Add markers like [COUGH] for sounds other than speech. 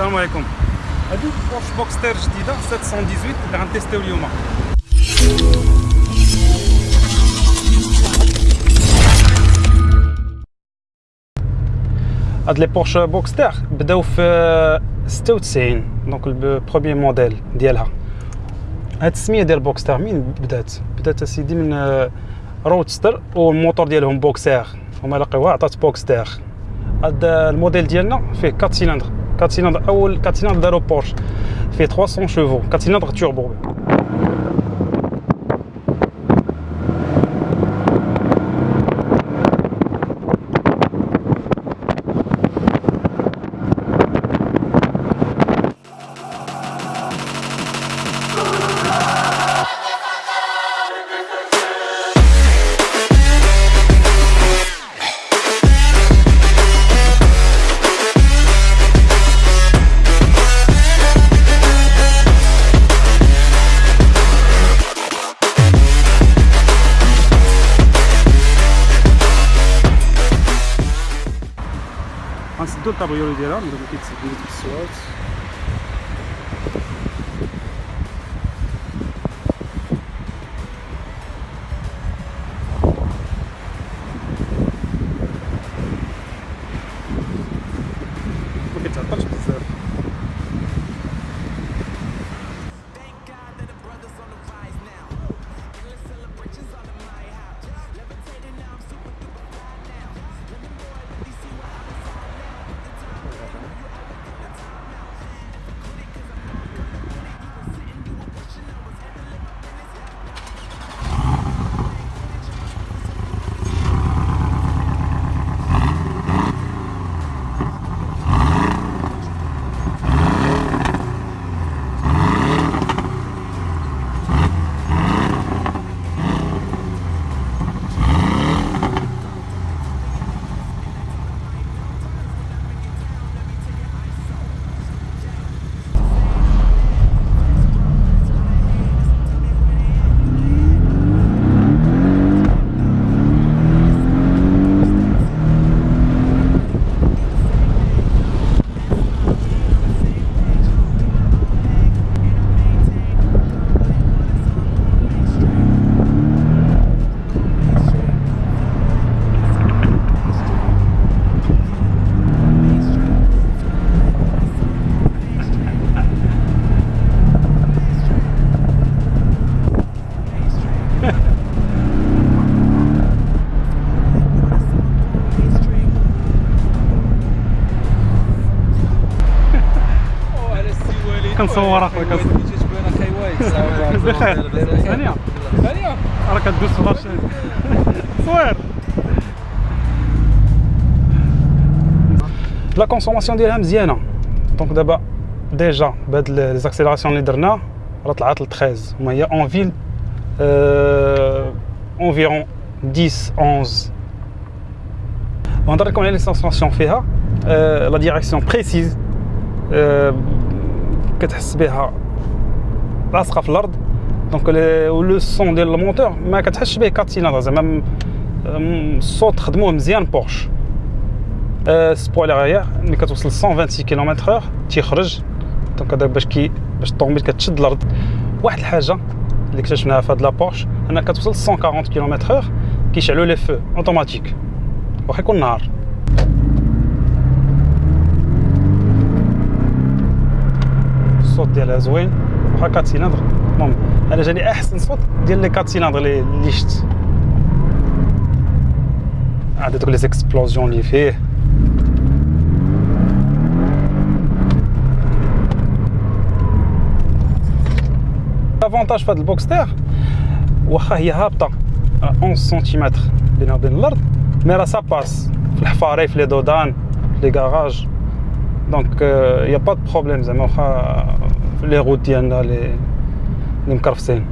السلام عليكم هادي Porsche Boxster جديده 718 اللي غن testيو اليوم هاد les Porsche Boxster بداو في 96 donc ال premier modèle ديالها هاد السميه ديال Boxster من بدات بدات اسيدي من roadster والموتور ديالهم بوكسير هما لقيوها عطات بوكستير هاد الموديل ديالنا فيه 4 سيلندر 4 سيلندر اول 4 سيلندر دارو بورش فيه 300 شوفو 4 سيلندر توربو غنسدو الكابريولي ديالها نديرو كيتسد بالسوايط ما كيتعطلش كنصور أخويا كنصور. بخير [LAUGHS] ثانية. راه كدوز في لاشين [LAUGHS] صوير. لا كونسوماسيون ديالها مزيانة. دونك دابا ديجا بهاد لي زاكسيلاسيون اللي درنا راه طلعت ل 13 وما هي اون فيل اونفيرون 10 11 ونهضر لكم على لي سونساسيون فيها. la direction précise كتحس بها لاصقة في الأرض. donc le son ديال الموتور ما كتحسش به 4 سيلندر زعما الصوت خدموه مزيان Porsche spoiler ملي كتوصل 126 kilomètres heure تيخرج. donc هذا باش كي باش الطوموبيل كتشد الأرض. واحد الحاجة اللي اكتشفناها في هاد la Porsche أنها كتوصل 140 kilomètres heure كيشعلوا les feux automatiques واخا يكون نهار. الصوت ديالها زوين واخا 4 سيلندر المهم أنا جاني أحسن صوت ديال les 4 سيلندر اللي شفت عاد دوك les explosions اللي فيه. l'avantage في هذا ال Boxster واخا هي هابطه 11 سنتيمتر بينها وبين الأرض mais راه ça passe في الحفاري في les dos d'âne في les garages donc y a pas de problème زعما واخا في les routes ديالنا لي مكرفسين.